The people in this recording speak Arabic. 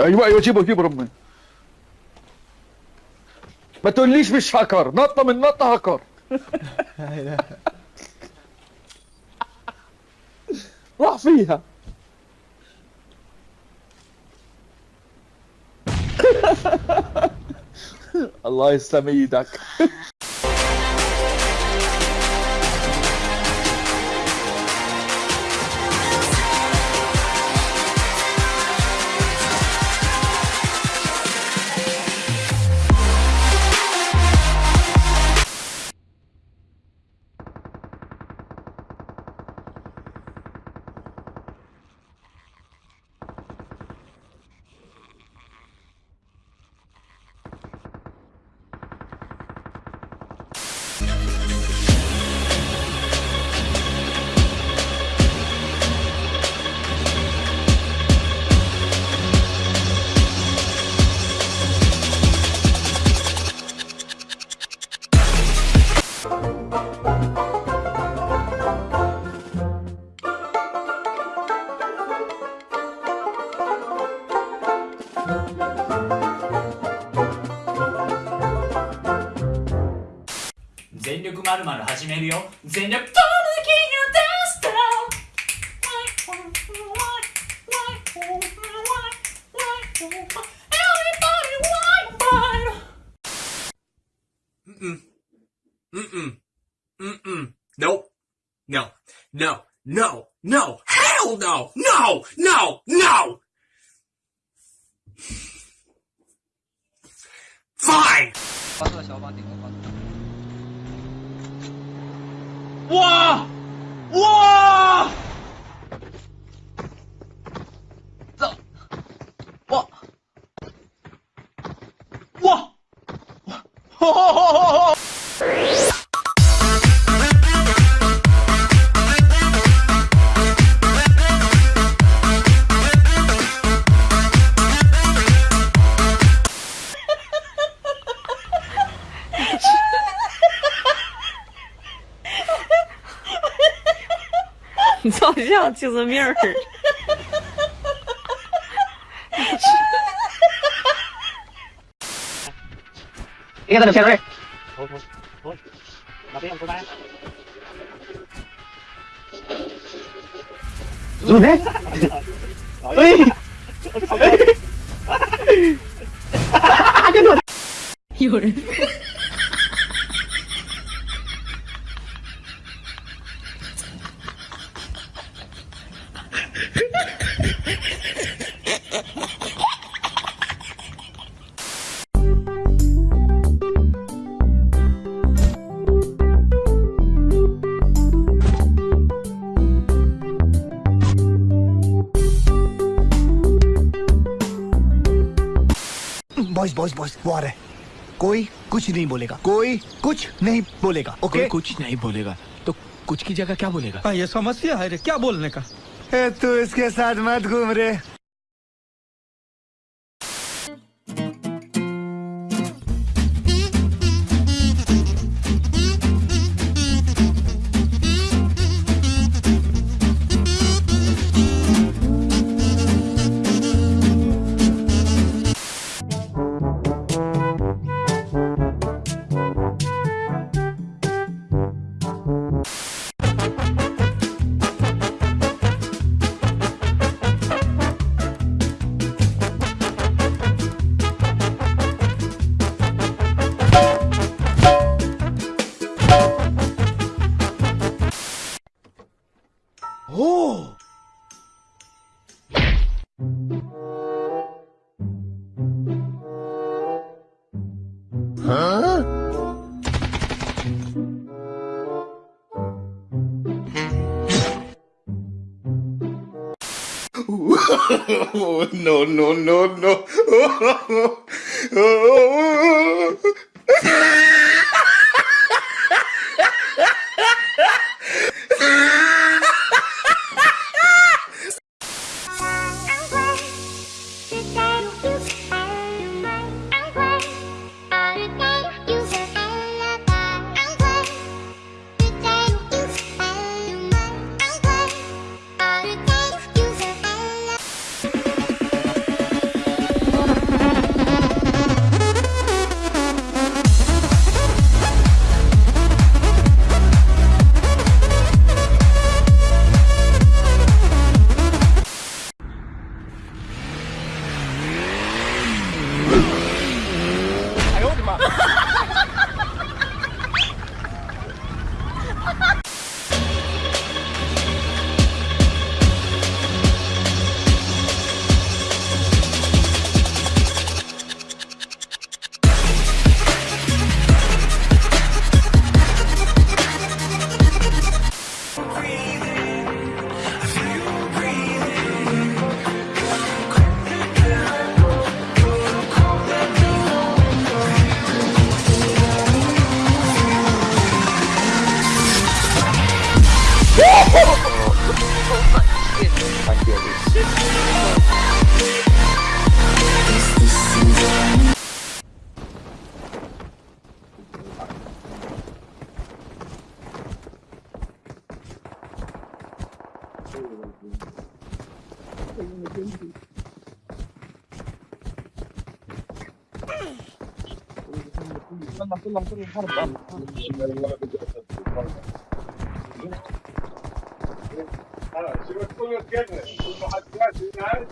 أيوه أيوه جيبه جيبه ربنا ما تقوليش مش هكر نطة من نطة هكر راح فيها. الله يسلم إيدك. まるまる始めるよ。全力トムキンよダンスターうん。うんうん。うん no no no no no hell no no no no fine 哇！像青色面儿。你看他的片瑞，头头头，那边不干。入内，哎，哎，哈哈哈哈哈哈！有人。boss boys वो आ रहा है। कोई कुछ नहीं बोलेगा। कोई कुछ नहीं बोलेगा ओके okay? कुछ नहीं बोलेगा। तो कुछ की जगह क्या बोलेगा? आ, ये समस्या है रे क्या बोलने का? ए, तू इसके साथ मत घूम रे। no, no, no, no. شو تكون الجنة المحدثات